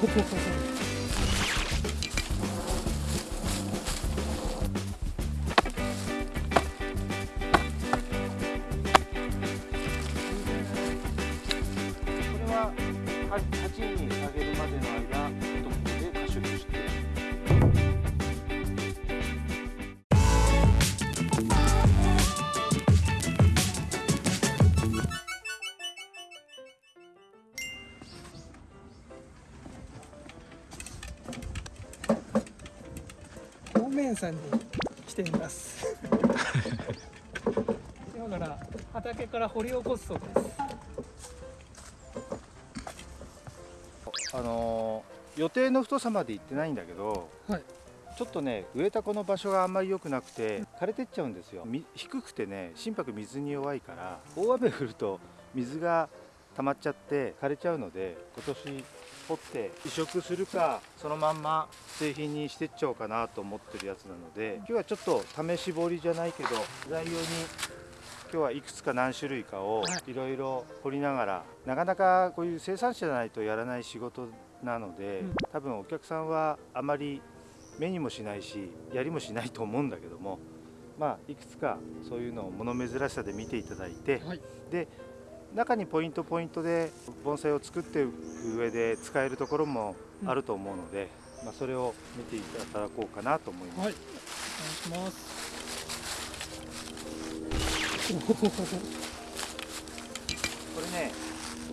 こ 面さんに来ています。今から畑から掘り起こすそうです。あのー予定の太さまで行ってないんだけどはい。ちょっとね植えたこの場所があんまり良くなくて枯れてっちゃうんですよ。み低くてね心拍水に弱いから大雨降ると水が溜まっちゃって枯れちゃうので今年掘って移植するかそのまんま製品にしてっちゃおうかなと思ってるやつなので今日はちょっと試し掘りじゃないけど材料に今日はいくつか何種類かをい。ろいろ掘りながらなかなかこういう生産者じゃないとやらない仕事なので、うん。多分お客さんはあまり目にもしないしやりもしないと思うんだけどもまあいくつかそういうのを物珍しさで見ていただいて、はい。で中にポイントポイントで盆栽を作っていく上で使えるところもあると思うので、まあ、それを見ていただこうかなと思います。はい。お願いします。これね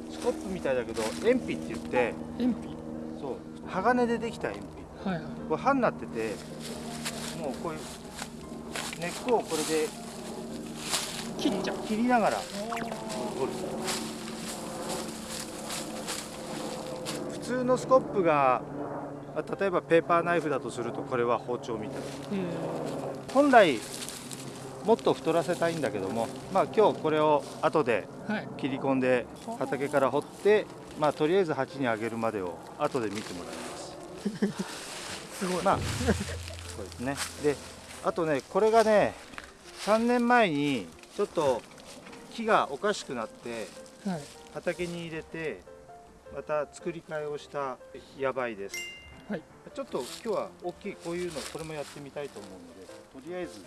スコップみたいだけど鉛筆って言って鉛筆そう鋼でできた鉛筆はいはい。これ刃になっててもうこういう根っこをこれで切っちゃう。切りながら掘る普通のスコップがあ例えばペーパーナイフだとするとこれは包丁みたいな。え本来もっと太らせたいんだけどもまあ今日これを後で切り込んで畑から掘ってまあとりあえず鉢にあげるまでを後で見てもらいます。すごい、まあそうですね。であとねこれがね3年前にちょっと木がおかしくなってはい。畑に入れてまた作り替えをしたやばいです。はい。ちょっと今日は大きいこういうのこれもやってみたいと思うのでとりあえず。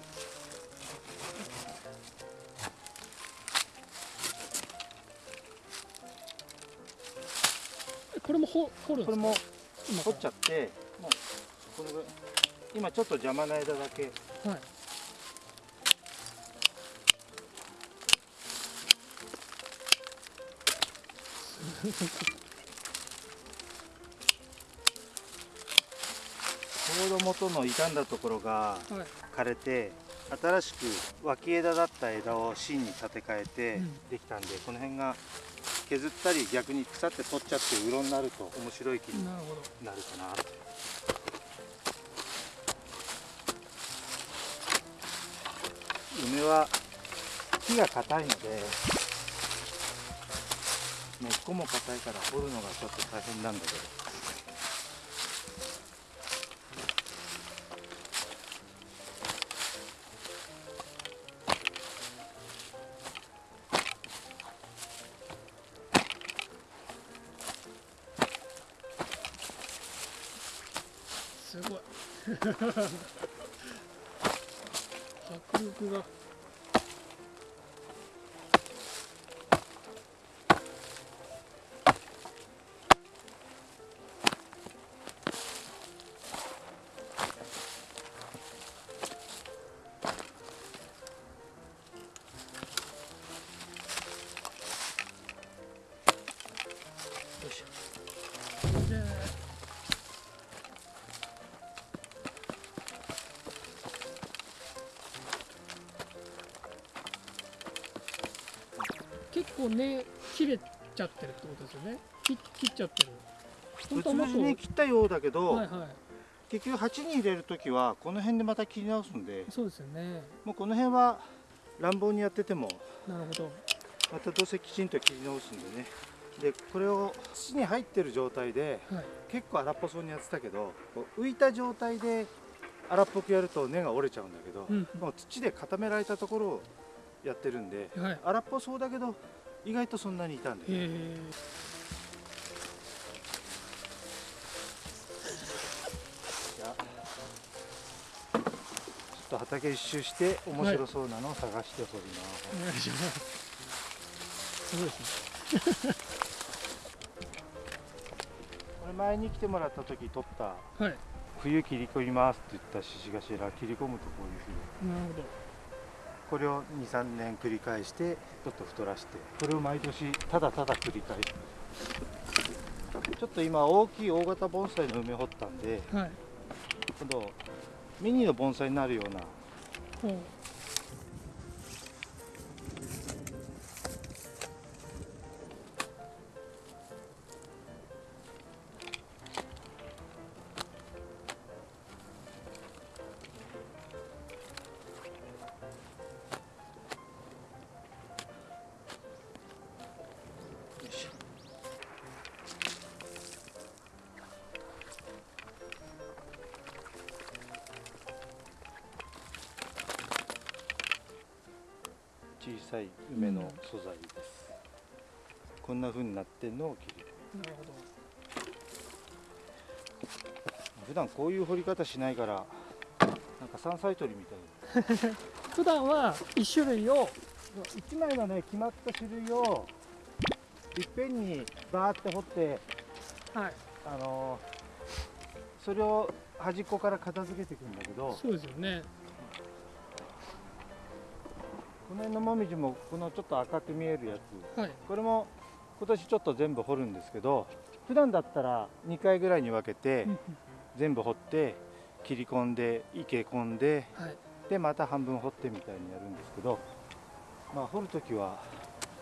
これも掘掘るんですか？これも今掘っちゃってもうこのぐらい。今ちょっと邪魔な枝だけ。はい ちょうど元の傷んだところが枯れて新しく脇枝だった枝を芯に立て替えてできたんで、この辺が削ったり逆に腐って取っちゃってうろになると面白い木になるほどなるかな梅は木が硬いので根っこも硬いから掘るのがちょっと大変なんだけど迫力が結構根切れちゃってるってことですよね。切切っちゃってる。に切ったようだけど、はいはい。結局鉢に入れる時はこの辺でまた切り直すんでそうですよね。もうこの辺は乱暴にやっててもなるほど。またどうせきちんと切り直すんでね。でこれを土に入ってる状態ではい。結構荒っぽそうにやってたけどこう浮いた状態で荒っぽくやると根が折れちゃうんだけど、うん。もう土で固められたところをやってるんではい。荒っぽそうだけど意外とそんなにいたんでよ、ね、ちょっと畑一周して面白そうなのを探しております、お願い。しますそうですねこれ前に来てもらった時取った、はい、冬切り込みますって言ったシシガシラ切り込むとこういうふうに。なるほど。これを23年繰り返してちょっと太らして。これを毎年ただただ繰り返すちょっと今大きい大型盆栽の梅掘ったんではい。今度ミニの盆栽になるようなほう。小さい梅の素材です、こんな風になってんのを切り込むなるほど普段こういう掘り方しないからなんか山菜採りみたい。普段は一種類を1枚のね決まった種類をいっぺんにバーって掘ってはい。あのーそれを端っこから片付けていくんだけどそうですよね辺のもみじもこのちょっと赤く見えるやつ。はい。これも今年ちょっと全部掘るんですけど普段だったら2回ぐらいに分けて全部掘って切り込んで池込んではい。でまた半分掘ってみたいにやるんですけどまあ掘るときは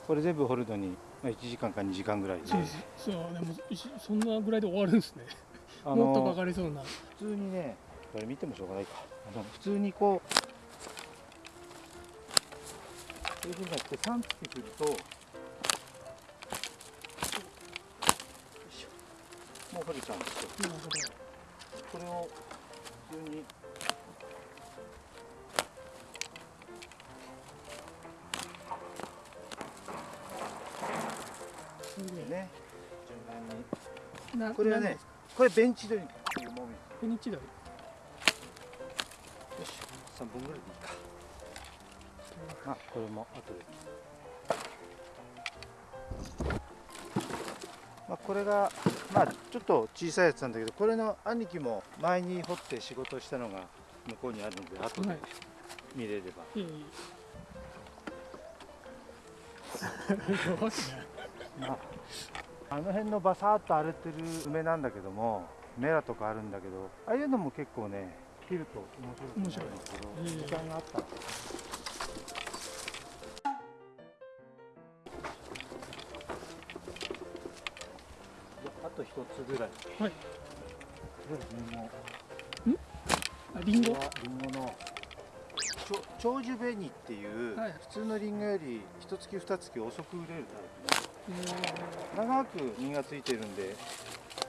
これ全部掘るのにまあ1時間か2時間ぐらいで。そうです。そうでもそんなぐらいで終わるんですね。あもっとかのかりそうな。普通にねこれ見てもしょうがないか。あの普通にこうこういうふうになって3月くるともう掘れちゃうんですよ。これを普通にね順番になこれはねこれベンチ取りっていうもみフェニチドリよし3本ぐらいでいいかあこれも後で。まあこれがまあちょっと小さいやつなんだけどこれの兄貴も前に掘って仕事したのが向こうにあるので後ではい。見れれば、いえいまあ、あの辺のバサーっと荒れてる梅なんだけどもメラとかあるんだけどああいうのも結構ね切ると面白くなるんですけど時間があったら一つぐらい。はい。リンゴあリンゴ？リンゴの。長寿紅っていう、はい。普通のリンゴより一月二月遅く売れるタイプ長く実がついてるんで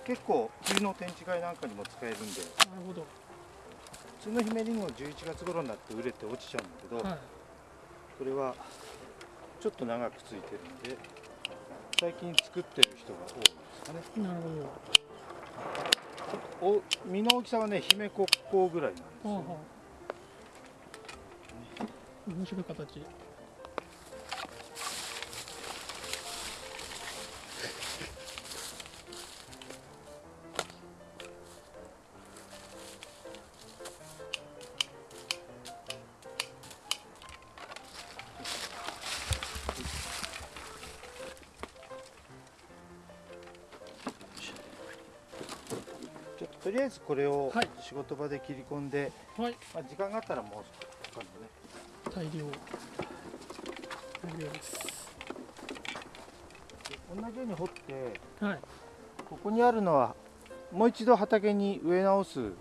結構冬の天地会なんかにも使えるんで。なるほど。普通の姫りんご11月頃になって売れて落ちちゃうんだけど、はい。これはちょっと長くついてるんで最近作ってる人が多いですかね。なるほど。お実の大きさはね姫国宝ぐらいなんですよ、はあはあ面白い形りあえずこれをはい。仕事場で切り込んで、はい。まあ、時間があったらもう他のね。大量大量です。同じように掘ってはい。ここにあるのはもう一度畑に植え直す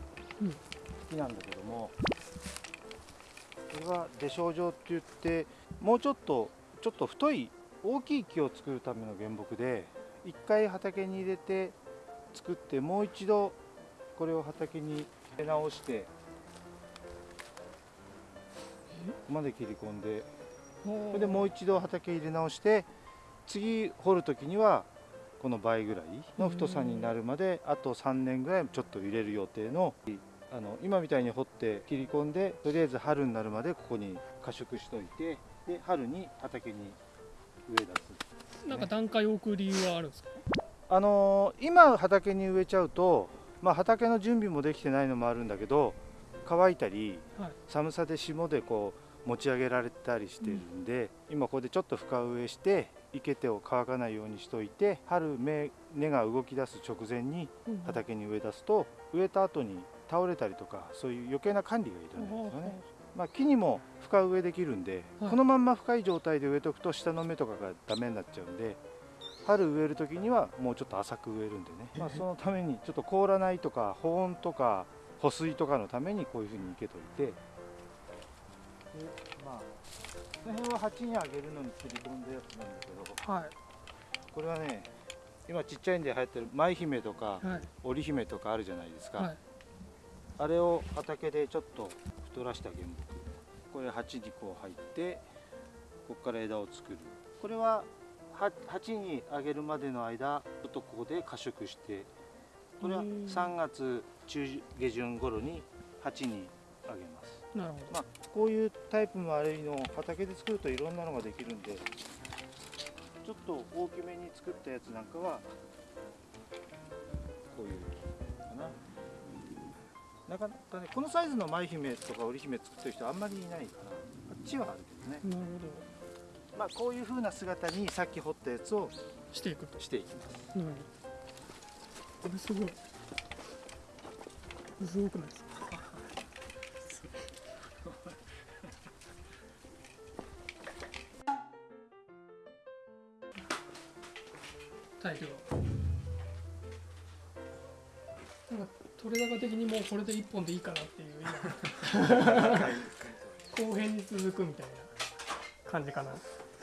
木なんだけども、これは出生状って言ってもうちょっとちょっと太い大きい木を作るための原木で一回畑に入れて作ってもう一度これを畑に入れ直してここまで切り込んでそれでもう一度畑入れ直して次掘る時にはこの倍ぐらいの太さになるまであと3年ぐらいちょっと入れる予定のあの今みたいに掘って切り込んでとりあえず春になるまでここに過食しといてで春に畑に植え出す。なんか段階を置く理由はあるんですか？あのー今畑に植えちゃうと、まあ、畑の準備もできてないのもあるんだけど乾いたりはい。寒さで霜でこう持ち上げられたりしてるんで、今ここでちょっと深植えして生けてを乾かないようにしといて春芽根が動き出す直前にうん畑に植え出すと植えた後に倒れたりとかそういう余計な管理がいらないんですよね。まあ、木にも深植えできるんで、はい。このまんま深い状態で植えとくと下の芽とかがダメになっちゃうんで春植える時にはもうちょっと浅く植えるんでね、まあ、そのためにちょっと凍らないとか保温とか保水とかのためにこういうふうに生けといて。でまあこの辺は鉢にあげるのに切り込んだやつなんだけど。はい。これはね今ちっちゃいんで流行ってる舞姫とかはい。織姫とかあるじゃないですか、はい。あれを畑でちょっと太らした原木これ鉢にこう入ってここから枝を作る。これはは鉢にあげるまでの間ちょっとここで過食してこれはうん。3月中下旬頃に鉢にあげます。なるほど。まあこういうタイプもあるいの畑で作るといろんなのができるんでちょっと大きめに作ったやつなんかはこういうかな。なかなかねこのサイズの舞姫とか織姫作ってる人あんまりいないかなあっちはあるけどね。なるほまあこういう風な姿にさっき掘ったやつをどしていくと。していきますうんこれすごいすごくないです。か大量なんか取れ高的にもうこれで一本でいいかなっていう今。後編に続くみたいな感じかな